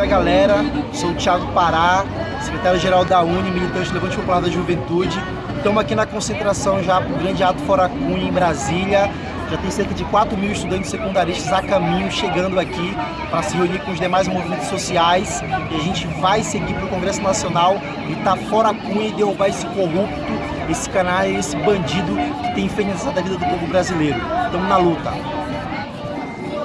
aqui a galera, sou o Thiago Pará, secretário-geral da Uni, militante do Levante Popular da Juventude. Estamos aqui na concentração já para o Grande Ato Fora Cunha, em Brasília. Já tem cerca de 4 mil estudantes secundaristas a caminho, chegando aqui para se reunir com os demais movimentos sociais. E a gente vai seguir para o Congresso Nacional, e tá fora Cunha e derrubar esse corrupto, esse canalha, esse bandido que tem infernizado a vida do povo brasileiro. Estamos na luta.